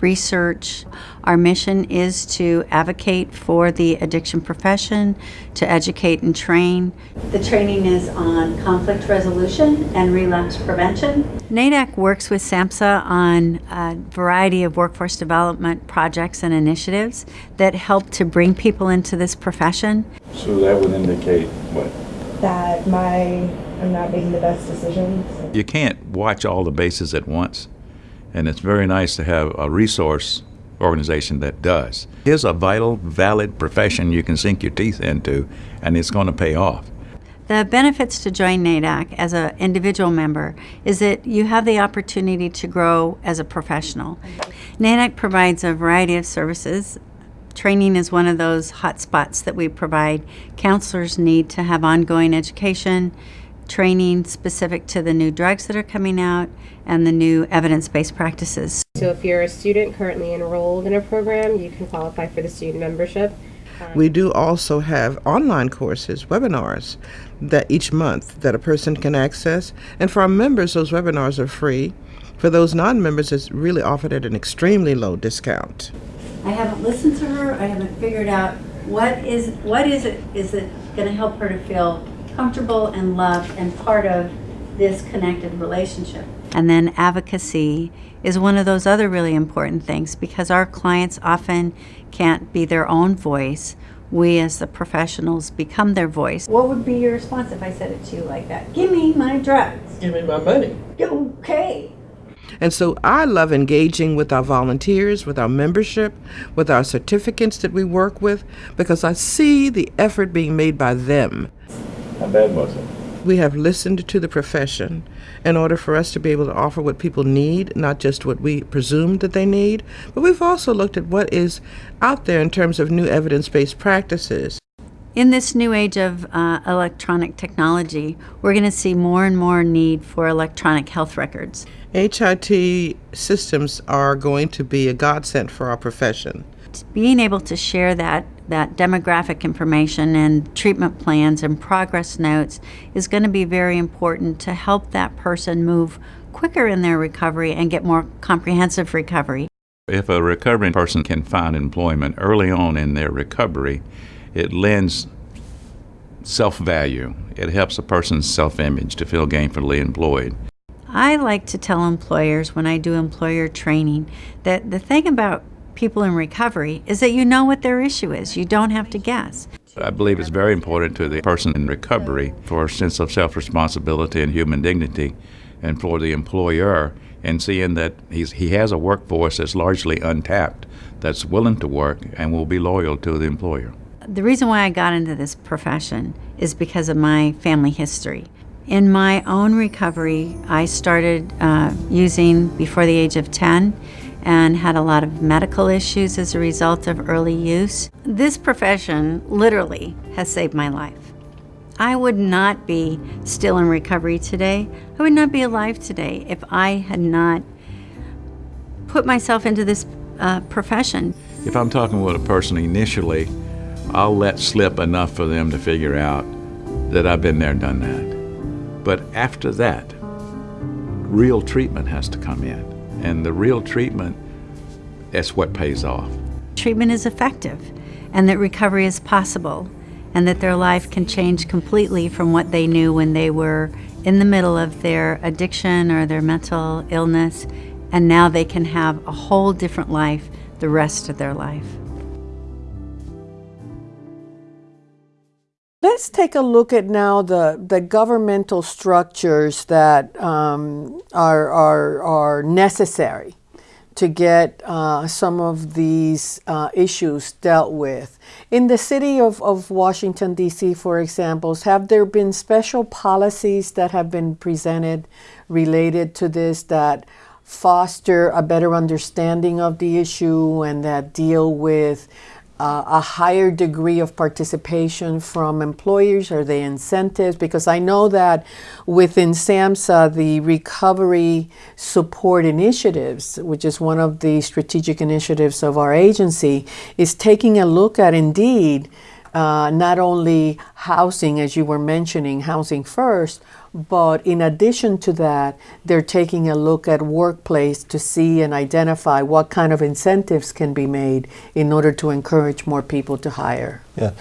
research. Our mission is to advocate for the addiction profession, to educate and train. The training is on conflict resolution and relapse prevention. NAADAC works with SAMHSA on a variety of workforce development projects and initiatives that help to bring people into this profession. So that would indicate what? That my I'm not making the best decisions. You can't watch all the bases at once. And it's very nice to have a resource organization that does. Here's a vital, valid profession you can sink your teeth into, and it's going to pay off. The benefits to join NAADAC as an individual member is that you have the opportunity to grow as a professional. NAADAC provides a variety of services. Training is one of those hot spots that we provide. Counselors need to have ongoing education, training specific to the new drugs that are coming out and the new evidence-based practices. So if you're a student currently enrolled in a program, you can qualify for the student membership. We do also have online courses, webinars, that each month that a person can access. And for our members, those webinars are free. For those non-members, it's really offered at an extremely low discount. I haven't listened to her. I haven't figured out what is what is it is it going to help her to feel comfortable and loved and part of this connected relationship. And then advocacy is one of those other really important things because our clients often can't be their own voice. We as the professionals become their voice. What would be your response if I said it to you like that? Give me my drugs. Give me my money. Okay. And so I love engaging with our volunteers, with our membership, with our certificates that we work with, because I see the effort being made by them. How bad was it? We have listened to the profession in order for us to be able to offer what people need, not just what we presume that they need, but we've also looked at what is out there in terms of new evidence based practices. In this new age of uh, electronic technology, we're going to see more and more need for electronic health records. HIT systems are going to be a godsend for our profession. Being able to share that, that demographic information and treatment plans and progress notes is going to be very important to help that person move quicker in their recovery and get more comprehensive recovery. If a recovering person can find employment early on in their recovery, it lends self value. It helps a person's self image to feel gainfully employed. I like to tell employers when I do employer training that the thing about people in recovery is that you know what their issue is. You don't have to guess. I believe it's very important to the person in recovery for a sense of self responsibility and human dignity, and for the employer in seeing that he's, he has a workforce that's largely untapped, that's willing to work, and will be loyal to the employer. The reason why I got into this profession is because of my family history. In my own recovery, I started uh, using before the age of 10 and had a lot of medical issues as a result of early use. This profession literally has saved my life. I would not be still in recovery today. I would not be alive today if I had not put myself into this uh, profession. If I'm talking with a person initially, I'll let slip enough for them to figure out that I've been there, done that. But after that, real treatment has to come in. And the real treatment, that's what pays off. Treatment is effective and that recovery is possible and that their life can change completely from what they knew when they were in the middle of their addiction or their mental illness. And now they can have a whole different life the rest of their life. Let's take a look at now the, the governmental structures that um, are, are, are necessary to get uh, some of these uh, issues dealt with. In the city of, of Washington, D.C., for example, have there been special policies that have been presented related to this that foster a better understanding of the issue and that deal with uh, a higher degree of participation from employers? Are they incentives? Because I know that within SAMHSA, the Recovery Support Initiatives, which is one of the strategic initiatives of our agency, is taking a look at indeed uh, not only housing, as you were mentioning, housing first, but in addition to that, they're taking a look at workplace to see and identify what kind of incentives can be made in order to encourage more people to hire. Yeah.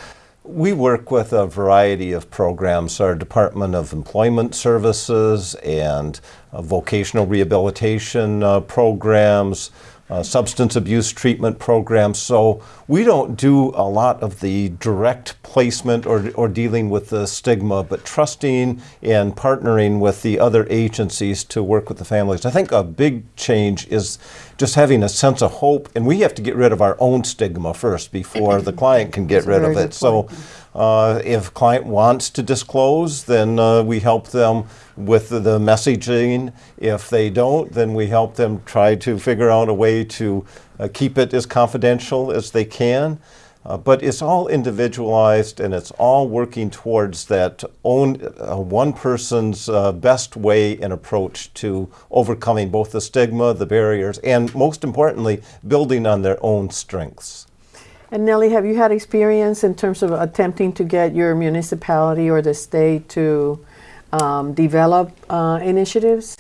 We work with a variety of programs, our Department of Employment Services and uh, vocational rehabilitation uh, programs, uh, substance abuse treatment programs. So we don't do a lot of the direct placement or, or dealing with the stigma, but trusting and partnering with the other agencies to work with the families. I think a big change is just having a sense of hope, and we have to get rid of our own stigma first before the client can get rid of it. So uh, if client wants to disclose, then uh, we help them with the, messaging. If they don't, then we help them try to figure out a way to uh, keep it as confidential as they can. Uh, but it's all individualized and it's all working towards that own uh, one person's uh, best way and approach to overcoming both the stigma, the barriers, and most importantly, building on their own strengths. And Nellie, have you had experience in terms of attempting to get your municipality or the state to um, develop uh, initiatives?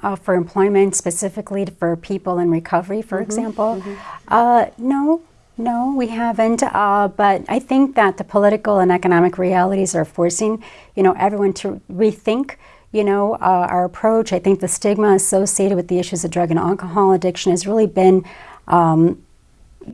Uh, for employment, specifically for people in recovery, for mm -hmm, example? Mm -hmm. no, no, we haven't. Uh, but I think that the political and economic realities are forcing, you know, everyone to rethink, you know, uh, our approach. I think the stigma associated with the issues of drug and alcohol addiction has really been um,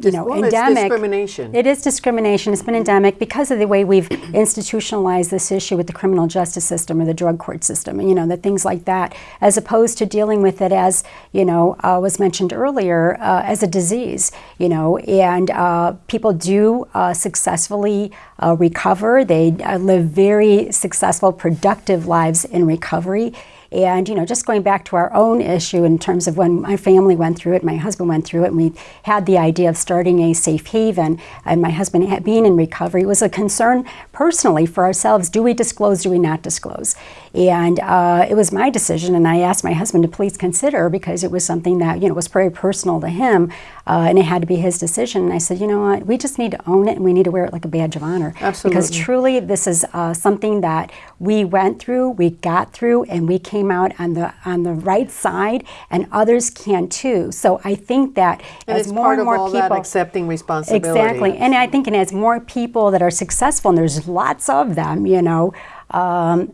you know, well, endemic. Discrimination. It is discrimination. It's been endemic because of the way we've institutionalized this issue with the criminal justice system or the drug court system, you know, the things like that, as opposed to dealing with it as, you know, uh, was mentioned earlier, uh, as a disease, you know, and uh, people do uh, successfully uh, recover. They uh, live very successful, productive lives in recovery. And, you know, just going back to our own issue in terms of when my family went through it, my husband went through it, and we had the idea of starting a safe haven, and my husband being in recovery, was a concern personally for ourselves. Do we disclose, do we not disclose? And uh, it was my decision, and I asked my husband to please consider because it was something that, you know, was very personal to him, uh, and it had to be his decision. And I said, you know what, we just need to own it, and we need to wear it like a badge of honor. Absolutely. Because truly, this is uh, something that we went through, we got through, and we came out on the on the right side, and others can too. So I think that and as more and more people accepting responsibility, exactly, and I think and as more people that are successful, and there's lots of them, you know. Um,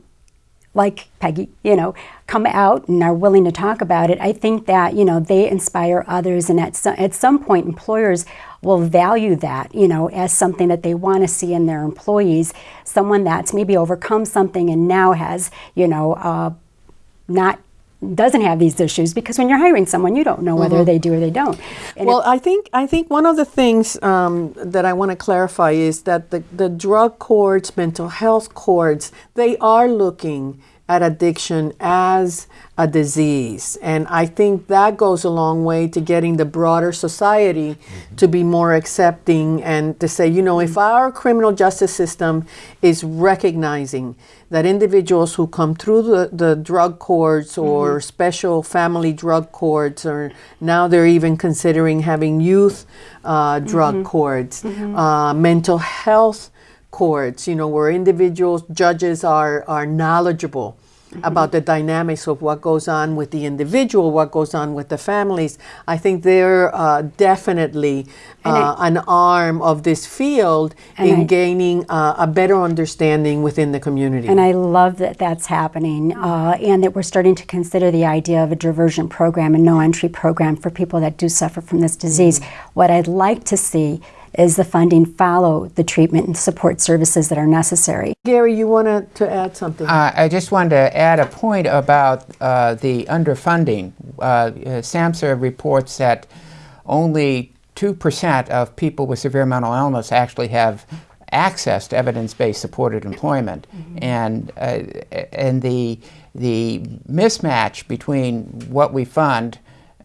like Peggy, you know, come out and are willing to talk about it, I think that, you know, they inspire others and at, so, at some point employers will value that, you know, as something that they want to see in their employees, someone that's maybe overcome something and now has, you know, uh, not doesn't have these issues because when you're hiring someone you don't know whether mm -hmm. they do or they don't and well i think i think one of the things um, that i want to clarify is that the, the drug courts mental health courts they are looking at addiction as a disease. And I think that goes a long way to getting the broader society mm-hmm. to be more accepting and to say, you know, if our criminal justice system is recognizing that individuals who come through the, the drug courts or mm-hmm. special family drug courts, or now they're even considering having youth uh, drug mm-hmm. courts, mm-hmm. uh, mental health courts, you know, where individuals, judges are, are knowledgeable about the dynamics of what goes on with the individual, what goes on with the families. I think they're uh, definitely uh, I, an arm of this field in I, gaining uh, a better understanding within the community. And I love that that's happening uh, and that we're starting to consider the idea of a diversion program and no entry program for people that do suffer from this disease. Mm-hmm. What I'd like to see is the funding follow the treatment and support services that are necessary. Gary, you wanted to add something? Uh, I just wanted to add a point about uh, the underfunding. Uh, SAMHSA reports that only 2% of people with severe mental illness actually have access to evidence-based supported employment. Mm -hmm. And, uh, and the, the mismatch between what we fund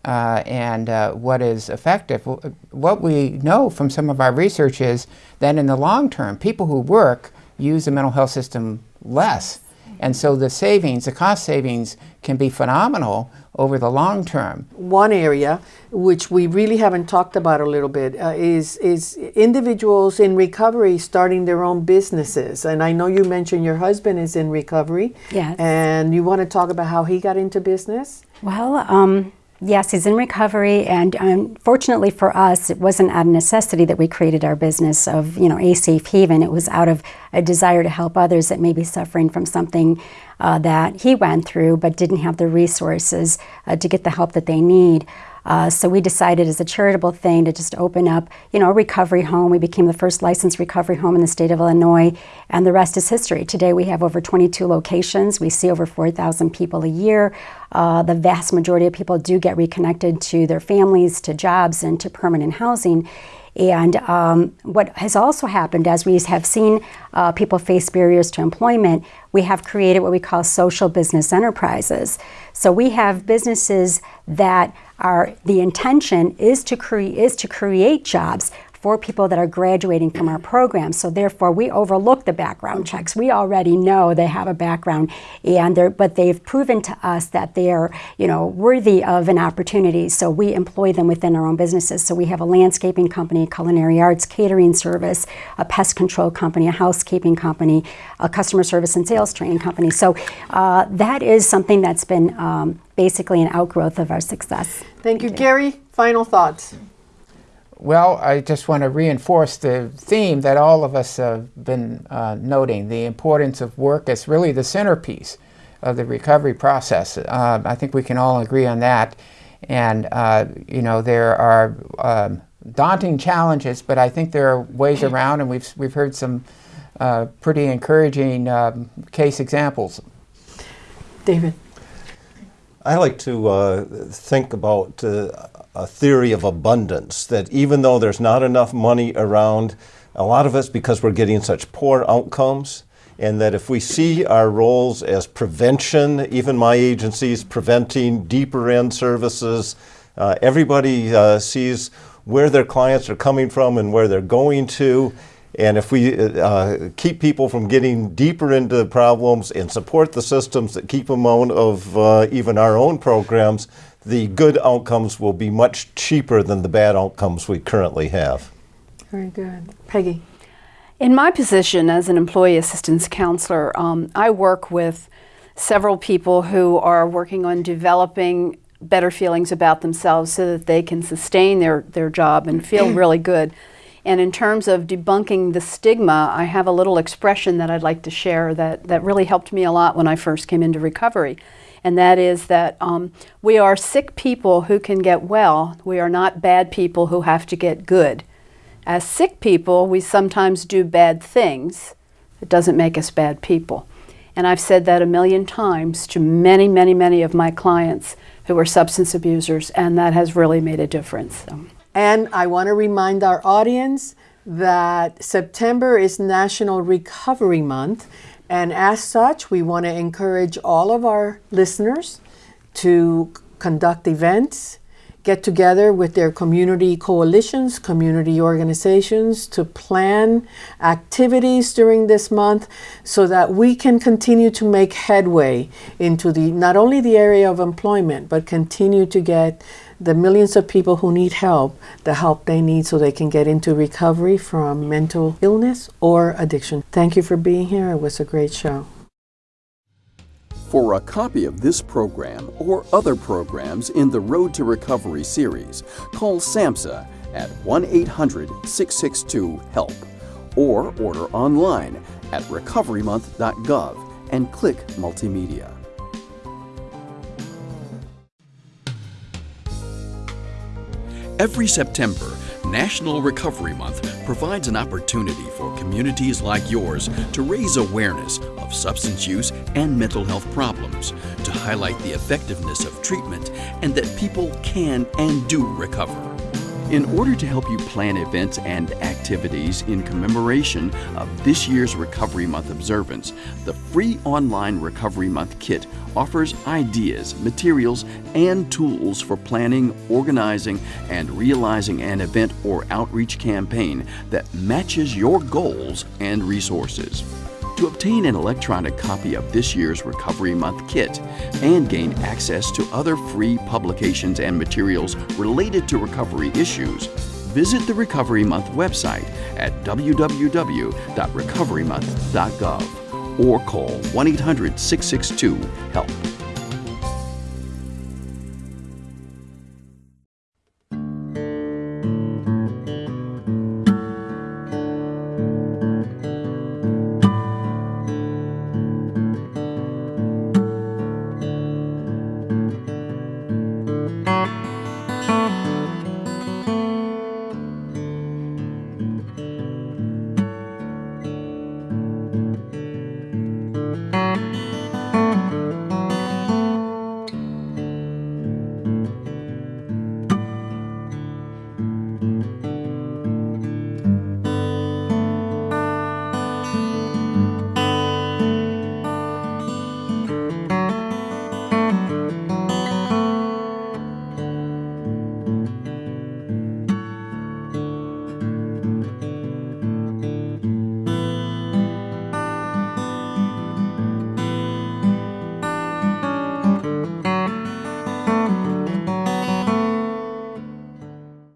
uh, and uh, what is effective. What we know from some of our research is that in the long term, people who work use the mental health system less. And so the savings, the cost savings, can be phenomenal over the long term. One area which we really haven't talked about a little bit uh, is is individuals in recovery starting their own businesses. And I know you mentioned your husband is in recovery. Yes. And you want to talk about how he got into business? Well, um, Yes, he's in recovery, and unfortunately for us, it wasn't out of necessity that we created our business of, you know, a safe haven. It was out of a desire to help others that may be suffering from something uh, that he went through, but didn't have the resources uh, to get the help that they need. Uh, so we decided as a charitable thing to just open up, you know, a recovery home. We became the first licensed recovery home in the state of Illinois, and the rest is history. Today we have over 22 locations. We see over 4,000 people a year. Uh, the vast majority of people do get reconnected to their families, to jobs, and to permanent housing. And um, what has also happened as we have seen uh, people face barriers to employment, we have created what we call social business enterprises. So we have businesses that are, the intention is to, is to create jobs for people that are graduating from our program. So therefore, we overlook the background checks. We already know they have a background, and they're, but they've proven to us that they are, you know, worthy of an opportunity. So we employ them within our own businesses. So we have a landscaping company, culinary arts, catering service, a pest control company, a housekeeping company, a customer service and sales training company. So uh, that is something that's been um, basically an outgrowth of our success. Thank you, Gary. Final thoughts. Well, I just want to reinforce the theme that all of us have been uh, noting, the importance of work as really the centerpiece of the recovery process. Uh, I think we can all agree on that. And, uh, you know, there are um, daunting challenges, but I think there are ways around, and we've, we've heard some uh, pretty encouraging um, case examples. David. I like to uh, think about uh, a theory of abundance, that even though there's not enough money around, a lot of us, because we're getting such poor outcomes, and that if we see our roles as prevention, even my agencies preventing deeper end services, uh, everybody uh, sees where their clients are coming from and where they're going to, and if we uh, keep people from getting deeper into the problems and support the systems that keep them out of uh, even our own programs, the good outcomes will be much cheaper than the bad outcomes we currently have. Very good. Peggy. In my position as an employee assistance counselor, um, I work with several people who are working on developing better feelings about themselves so that they can sustain their, their job and feel really good. And in terms of debunking the stigma, I have a little expression that I'd like to share that, that really helped me a lot when I first came into recovery. And that is that um, we are sick people who can get well. We are not bad people who have to get good. As sick people, we sometimes do bad things. It doesn't make us bad people. And I've said that a million times to many, many, many of my clients who are substance abusers, and that has really made a difference. And I want to remind our audience that September is National Recovery Month. And as such, we want to encourage all of our listeners to conduct events, get together with their community coalitions, community organizations to plan activities during this month so that we can continue to make headway into the not only the area of employment, but continue to get the millions of people who need help the help they need so they can get into recovery from mental illness or addiction. Thank you for being here. It was a great show. For a copy of this program or other programs in the Road to Recovery series, call SAMHSA at 1 800 662 HELP or order online at recoverymonth.gov and click Multimedia. Every September, National Recovery Month provides an opportunity for communities like yours to raise awareness of substance use and mental health problems, to highlight the effectiveness of treatment, and that people can and do recover. In order to help you plan events and activities in commemoration of this year's Recovery Month observance, the free online Recovery Month kit offers ideas, materials, and tools for planning, organizing, and realizing an event or outreach campaign that matches your goals and resources. To obtain an electronic copy of this year's Recovery Month kit and gain access to other free publications and materials related to recovery issues, visit the Recovery Month website at www.recoverymonth.gov or call 1 800 662 HELP.